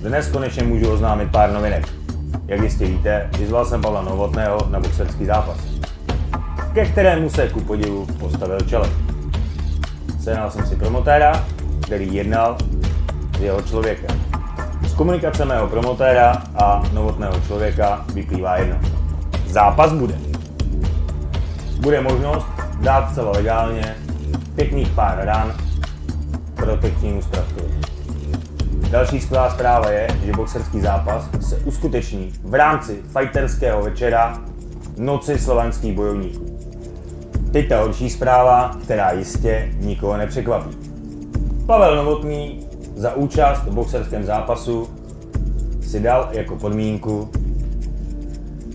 Dnes konečně můžu oznámit pár novinek. Jak jistě víte, vyzval jsem Pavla Novotného na boxerský zápas, ke kterému se ku podivu postavil čele. Sehnal jsem si promotéra, který jednal s jeho člověkem. Z komunikace mého promotéra a novotného člověka vyplývá jedno. Zápas bude. Bude možnost dát celé legálně pěkných pár ran protekčnímu Stravkovi. Další skvělá zpráva je, že boxerský zápas se uskuteční v rámci fighterského večera Noci slovanských bojovníků. Teď ta horší zpráva, která jistě nikoho nepřekvapí. Pavel Novotný za účast v boxerském zápasu si dal jako podmínku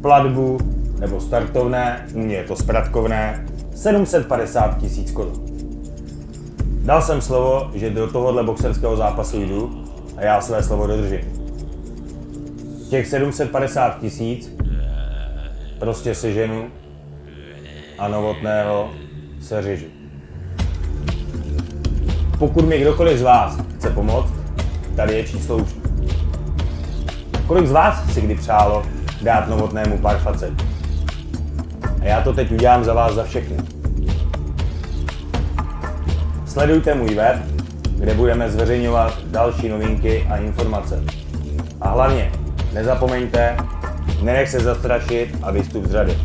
platbu nebo startovné, u mě je to spratkovné, 750 tisíc korun. Dal jsem slovo, že do tohohle boxerského zápasu jdu a já své slovo dodržím. Těch 750 tisíc prostě seženu a novotného se řežu. Pokud mi kdokoliv z vás chce pomoct, tady je číslo účtu. Kolik z vás si kdy přálo dát novotnému pár facet? A já to teď udělám za vás za všechny. Sledujte můj web, kde budeme zveřejňovat další novinky a informace. A hlavně, nezapomeňte, nenech se zastrašit a vystup z řady.